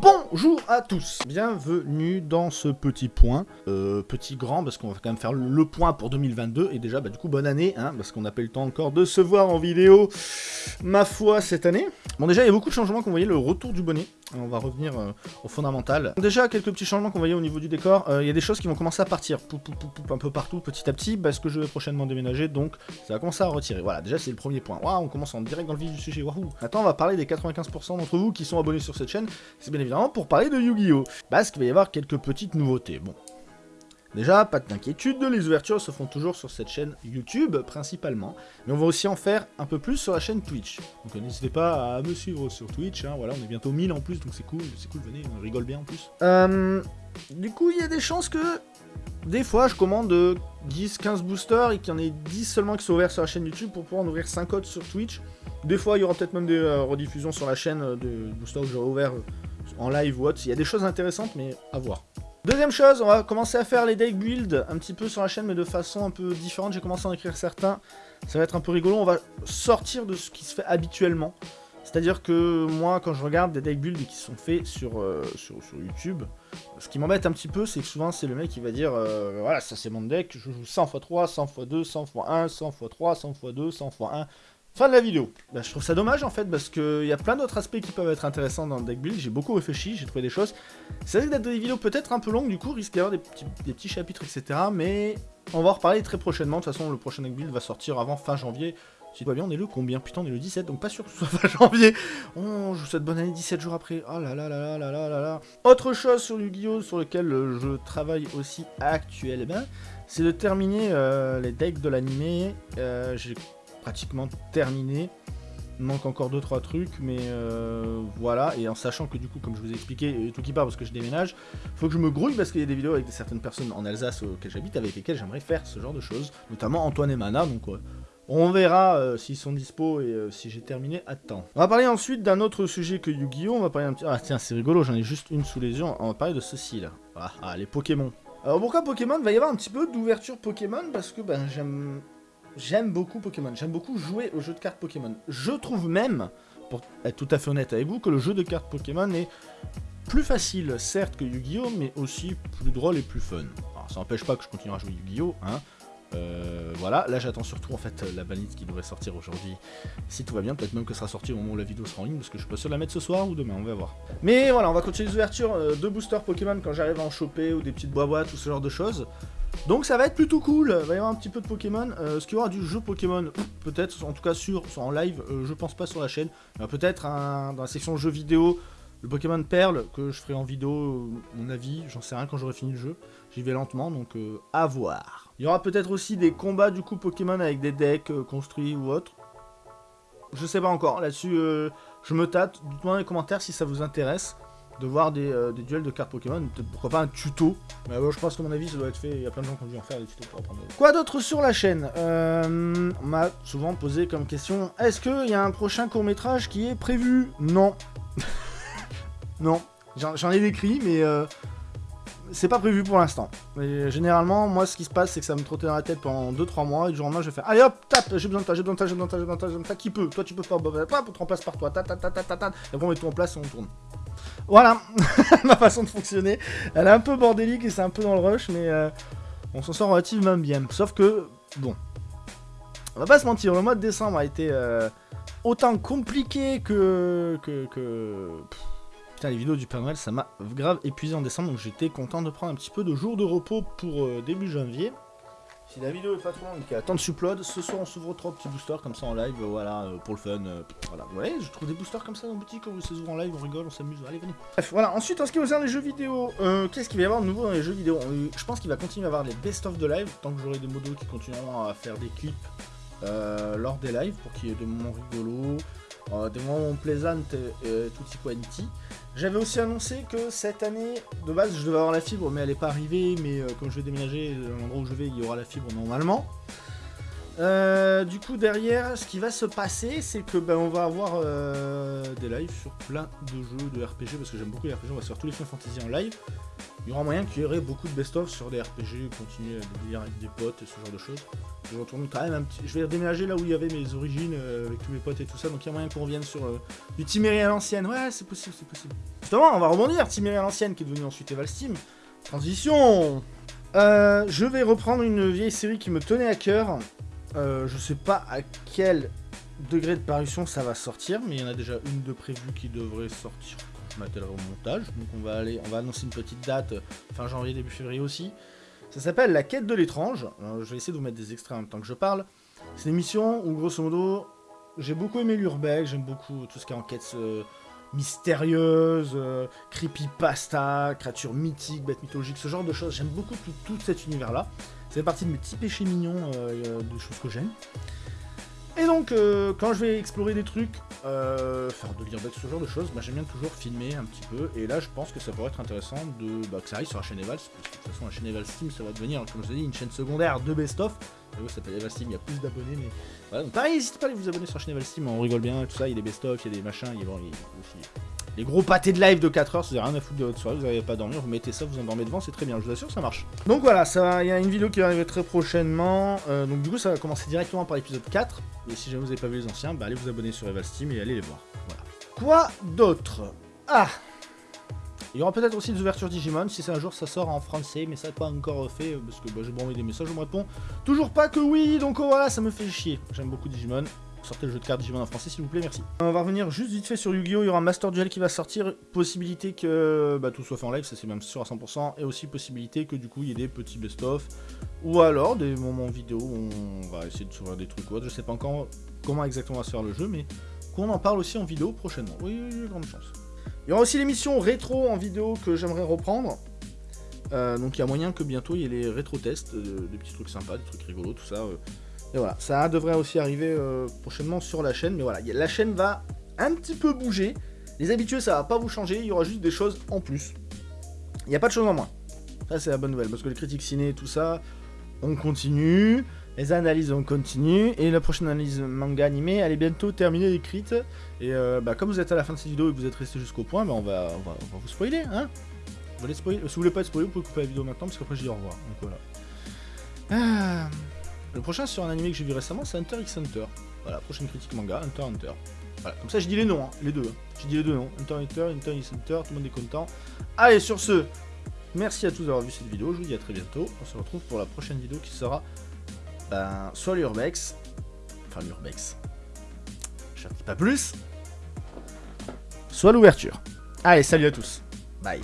Bonjour à tous, bienvenue dans ce petit point, euh, petit grand parce qu'on va quand même faire le point pour 2022 et déjà bah du coup bonne année hein, parce qu'on n'a pas eu le temps encore de se voir en vidéo ma foi cette année. Bon déjà il y a beaucoup de changements qu'on voyait, le retour du bonnet, on va revenir euh, au fondamental. Déjà quelques petits changements qu'on voyait au niveau du décor, euh, il y a des choses qui vont commencer à partir pou, pou, pou, un peu partout petit à petit parce que je vais prochainement déménager donc ça va commencer à retirer. Voilà déjà c'est le premier point, waouh on commence en direct dans le vif du sujet, waouh. Maintenant on va parler des 95% d'entre vous qui sont abonnés sur cette chaîne, c'est bien évidemment pour parler de Yu-Gi-Oh! Parce qu'il va y avoir quelques petites nouveautés. Bon, Déjà, pas d'inquiétude, les ouvertures se font toujours sur cette chaîne YouTube, principalement. Mais on va aussi en faire un peu plus sur la chaîne Twitch. Donc euh, n'hésitez pas à me suivre sur Twitch, hein, voilà, on est bientôt 1000 en plus, donc c'est cool, c'est cool, venez, on rigole bien en plus. Euh, du coup, il y a des chances que, des fois, je commande 10-15 boosters et qu'il y en ait 10 seulement qui sont ouverts sur la chaîne YouTube pour pouvoir en ouvrir 5 autres sur Twitch. Des fois, il y aura peut-être même des euh, rediffusions sur la chaîne de boosters que j'aurai ouverts en live ou autre. Il y a des choses intéressantes, mais à voir. Deuxième chose, on va commencer à faire les deck builds un petit peu sur la chaîne, mais de façon un peu différente. J'ai commencé à en écrire certains. Ça va être un peu rigolo. On va sortir de ce qui se fait habituellement. C'est-à-dire que moi, quand je regarde des deck builds qui sont faits sur, euh, YouTube, ce qui m'embête un petit peu, c'est que souvent, c'est le mec qui va dire euh, Voilà, ça c'est mon deck, je joue 100 x 3, 100 x 2, 100 x 1, 100 x 3, 100 x 2, 100 x 1. Fin de la vidéo. Bah, je trouve ça dommage en fait parce qu'il y a plein d'autres aspects qui peuvent être intéressants dans le deck build. J'ai beaucoup réfléchi, j'ai trouvé des choses. C'est vrai d'être des vidéos peut-être un peu longues du coup, risque d'y avoir des petits, petits chapitres etc. Mais on va en reparler très prochainement. De toute façon, le prochain deck build va sortir avant fin janvier. Si tout va bien, on est le combien? Putain, on est le 17, donc pas sûr que ce soit fin janvier. Oh, je vous souhaite bonne année 17 jours après. Oh là là là là là là là là. Autre chose sur Yu-Gi-Oh! sur lequel je travaille aussi actuellement, c'est de terminer euh, les decks de l'animé. Euh, j'ai pratiquement terminé. Il manque encore 2-3 trucs, mais euh, voilà. Et en sachant que du coup, comme je vous ai expliqué, tout qui part parce que je déménage, faut que je me grouille parce qu'il y a des vidéos avec certaines personnes en Alsace auxquelles j'habite, avec lesquelles j'aimerais faire ce genre de choses. Notamment Antoine et Mana, donc on verra euh, s'ils sont dispo et euh, si j'ai terminé à temps. On va parler ensuite d'un autre sujet que Yu-Gi-Oh! On va parler un petit... Ah tiens, c'est rigolo, j'en ai juste une sous les yeux. On va parler de ceci là. Ah, ah les Pokémon. Alors pourquoi Pokémon? Il va y avoir un petit peu d'ouverture Pokémon parce que ben j'aime j'aime beaucoup Pokémon. J'aime beaucoup jouer au jeu de cartes Pokémon. Je trouve même, pour être tout à fait honnête avec vous, que le jeu de cartes Pokémon est plus facile, certes, que Yu-Gi-Oh! mais aussi plus drôle et plus fun. Alors, ça n'empêche pas que je continue à jouer Yu-Gi-Oh! Hein. Euh, voilà, là j'attends surtout en fait la valise qui devrait sortir aujourd'hui. Si tout va bien, peut-être même que sera sorti au moment où la vidéo sera en ligne, parce que je suis pas sûr la mettre ce soir ou demain, on va voir. Mais voilà, on va continuer les ouvertures euh, de boosters Pokémon quand j'arrive à en choper, ou des petites boîtes, tout ce genre de choses. Donc ça va être plutôt cool, il va y avoir un petit peu de Pokémon. Euh, ce qu'il y aura du jeu Pokémon, peut-être, en tout cas sur, en live, euh, je pense pas sur la chaîne. peut-être dans la section jeux vidéo, le Pokémon Perle, que je ferai en vidéo, euh, mon avis, j'en sais rien quand j'aurai fini le jeu. J'y vais lentement, donc à voir. Il y aura peut-être aussi des combats du coup Pokémon avec des decks construits ou autres. Je sais pas encore, là-dessus je me tâte. Dites-moi dans les commentaires si ça vous intéresse de voir euh, des, duels de cartes Pokémon, pourquoi pas un tuto. Mais je pense que mon avis ça doit être fait, il y a plein de gens qui ont dû en faire des tutos pour apprendre. Quoi d'autre sur la chaîne? Euh, On m'a souvent posé comme question, est-ce qu'il y a un prochain court métrage qui est prévu? Non. non. J'en ai décrit, mais euh, c'est pas prévu pour l'instant. Généralement, moi, ce qui se passe, c'est que ça me trotte dans la tête pendant 2-3 mois, et du jour au lendemain, je faire Allez hop, tape, j'ai besoin de toi, j'ai besoin de toi, j'ai besoin de toi, j'ai besoin de toi, j'ai qui peut? Toi, tu peux pas, on te remplace par toi, ta ta ta ta ta ta, et après on met tout en place et on tourne. Voilà, ma façon de fonctionner. Elle est un peu bordélique et c'est un peu dans le rush, mais euh, on s'en sort relativement bien. Sauf que, bon, on va pas se mentir, le mois de décembre a été euh, autant compliqué que... que. Putain, les vidéos du Père Noël, ça m'a grave épuisé en décembre, donc j'étais content de prendre un petit peu de jours de repos pour euh, début janvier. Si la vidéo est pas trop longue et attend de upload, ce soir on s'ouvre trois petits boosters comme ça en live, voilà, euh, pour le fun. Euh, voilà, voyez, je trouve des boosters comme ça la boutique, on se ouvre en live, on rigole, on s'amuse, allez venez. Bref, voilà, ensuite en ce qui concerne les jeux vidéo, euh, qu'est-ce qu'il va y avoir de nouveau dans les jeux vidéo? Je pense qu'il va continuer à avoir les best-of de live, tant que j'aurai des modos qui continueront à faire des clips lors des lives, pour qu'il y ait des moments rigolos, des moments plaisantes et tutti quanti. J'avais aussi annoncé que cette année, de base, je devais avoir la fibre, mais elle n'est pas arrivée. Mais euh, comme je vais déménager, euh, l'endroit où je vais, il y aura la fibre normalement. Euh, du coup, derrière, ce qui va se passer, c'est que ben, on va avoir des lives sur plein de jeux de RPG, parce que j'aime beaucoup les RPG, on va se faire tous les Final Fantasy en live. il y aura moyen qu'il y aurait beaucoup de best-of sur des RPG, continuer à délire avec des potes et ce genre de choses. Je retourne quand même un petit... Je vais déménager là où il y avait mes origines euh, avec tous mes potes et tout ça, donc il y a moyen qu'on revienne sur euh, du Timéry à l'ancienne. Ouais, c'est possible, c'est possible. Justement, on va rebondir, Timéry à l'ancienne qui est devenu ensuite Eval Steam. Transition euh, Je vais reprendre une vieille série qui me tenait à cœur. Je sais pas à quel degré de parution ça va sortir, mais il y en a déjà une de prévue qui devrait sortir m'attellerai au montage. Donc on va aller, on va annoncer une petite date euh, fin janvier, début février aussi. Ça s'appelle La quête de l'étrange. Je vais essayer de vous mettre des extraits en même temps que je parle. C'est une émission où grosso modo, j'ai beaucoup aimé l'urbex, j'aime beaucoup tout ce qui est enquête euh, mystérieuse, euh, creepypasta, créatures mythiques, bêtes mythologiques, ce genre de choses. J'aime beaucoup tout, cet univers-là. C'est partie de mes petits péchés mignons, des choses que j'aime. Et donc, euh, quand je vais explorer des trucs, euh, faire de ce genre de choses, bah, j'aime bien toujours filmer un petit peu. Et là, je pense que ça pourrait être intéressant de, bah, que ça arrive sur la chaîne Evals, parce que de toute façon, la chaîne Evals Steam, ça va devenir, comme je vous ai dit, une chaîne secondaire de best-of. Ça s'appelle il y a plus d'abonnés, mais voilà. Donc, pareil, n'hésitez pas à vous abonner sur la chaîne Evals Steam, on rigole bien, tout ça, il y a des best-of, il y a des machins, il y a, bon, les gros pâtés de live de 4 heures, vous avez rien à foutre de votre soirée, vous n'arrivez pas à dormir, vous mettez ça, vous endormez devant, c'est très bien, je vous assure, ça marche. Donc voilà, ça, il y a une vidéo qui va arriver très prochainement, euh, donc du coup ça va commencer directement par l'épisode 4, et si jamais vous n'avez pas vu les anciens, bah allez vous abonner sur Eval Steam et allez les voir. Voilà. Quoi d'autre? Ah il y aura peut-être aussi des ouvertures Digimon, si c'est un jour ça sort en français, mais ça n'est pas encore fait, parce que bah, j'ai envoyé des messages, je me réponds toujours pas que oui, donc oh, voilà, ça me fait chier. J'aime beaucoup Digimon, sortez le jeu de cartes Digimon en français s'il vous plaît, merci. On va revenir juste vite fait sur Yu-Gi-Oh! Il y aura un Master Duel qui va sortir, possibilité que bah, tout soit fait en live, ça c'est même sûr à 100%, et aussi possibilité que du coup il y ait des petits best-of, ou alors des moments vidéo où on va essayer de s'ouvrir des trucs ou autre, je sais pas encore comment exactement va se faire le jeu, mais qu'on en parle aussi en vidéo prochainement. Oui, oui, oui grande chance. Il y aura aussi l'émission rétro en vidéo que j'aimerais reprendre. Euh, donc il y a moyen que bientôt il y ait les rétro-tests, euh, des petits trucs sympas, des trucs rigolos, tout ça. Euh, et voilà, ça devrait aussi arriver prochainement sur la chaîne. Mais voilà, la chaîne va un petit peu bouger. Les habitués, ça va pas vous changer. Il y aura juste des choses en plus. Il n'y a pas de choses en moins. Ça, c'est la bonne nouvelle. Parce que les critiques ciné, tout ça, on continue. Les analyses, on continue. Et la prochaine analyse manga animé, elle est bientôt terminée d'écrite. Et euh, bah, comme vous êtes à la fin de cette vidéo et que vous êtes resté jusqu'au point, bah, on, va, vous spoiler. Hein vous voulez spoiler Si vous voulez pas être spoiler, vous pouvez couper la vidéo maintenant. Parce qu'après, je dis au revoir. Donc voilà. Ah. Le prochain sur un animé que j'ai vu récemment, c'est Hunter x Hunter. Voilà, prochaine critique manga, Hunter Hunter. Voilà, comme ça je dis les noms, hein, les deux. Hein. J'ai dit les deux noms, Hunter Hunter, Hunter x Hunter, tout le monde est content. Allez, sur ce, merci à tous d'avoir vu cette vidéo, je vous dis à très bientôt. On se retrouve pour la prochaine vidéo qui sera ben, soit l'Urbex, enfin l'Urbex, je ne dis pas plus, soit l'ouverture. Allez, salut à tous, bye.